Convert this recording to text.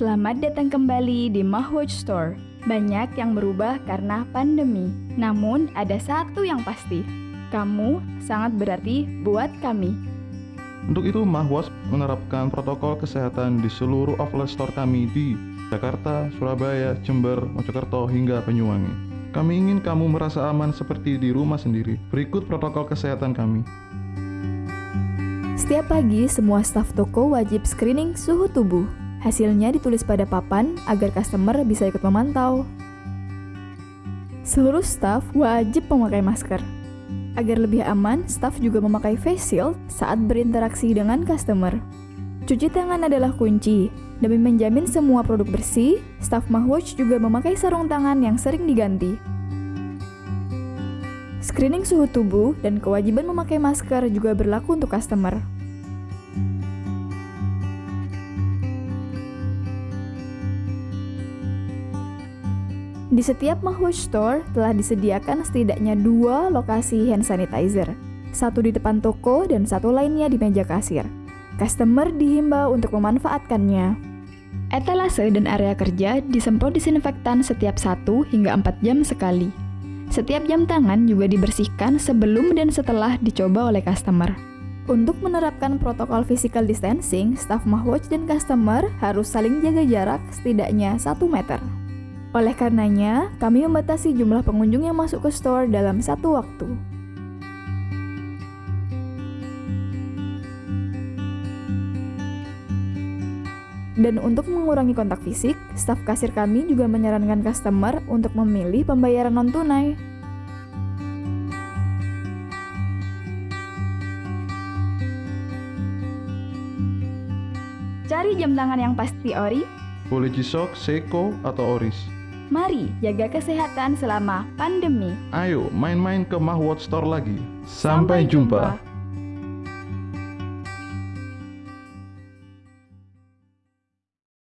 Selamat datang kembali di Mahwatch Store. Banyak yang berubah karena pandemi. Namun ada satu yang pasti. Kamu sangat berarti buat kami. Untuk itu, Mahwas menerapkan protokol kesehatan di seluruh outlet store kami di Jakarta, Surabaya, Jember, Mojokerto, hingga Banyuwangi. Kami ingin kamu merasa aman seperti di rumah sendiri. Berikut protokol kesehatan kami. Setiap pagi, semua staf toko wajib screening suhu tubuh. Hasilnya ditulis pada papan agar customer bisa ikut memantau. Seluruh staf wajib memakai masker. Agar lebih aman, staf juga memakai face shield saat berinteraksi dengan customer. Cuci tangan adalah kunci. Demi menjamin semua produk bersih, staf Mahwatch juga memakai sarung tangan yang sering diganti. Screening suhu tubuh dan kewajiban memakai masker juga berlaku untuk customer. Di setiap Mahwatch Store telah disediakan setidaknya dua lokasi hand sanitizer, satu di depan toko dan satu lainnya di meja kasir. Customer dihimbau untuk memanfaatkannya. Etalase dan area kerja disemprot disinfektan setiap 1 hingga 4 jam sekali. Setiap jam tangan juga dibersihkan sebelum dan setelah dicoba oleh customer. Untuk menerapkan protokol physical distancing, staff Mahwatch dan customer harus saling jaga jarak setidaknya 1 meter. Oleh karenanya, kami membatasi jumlah pengunjung yang masuk ke store dalam satu waktu. Dan untuk mengurangi kontak fisik, staf kasir kami juga menyarankan customer untuk memilih pembayaran non-tunai. Cari jam tangan yang pasti ori, Boleh Jisok, Seiko, atau Oris. Mari jaga kesehatan selama pandemi. Ayo main-main ke Mahwatch Store lagi. Sampai jumpa.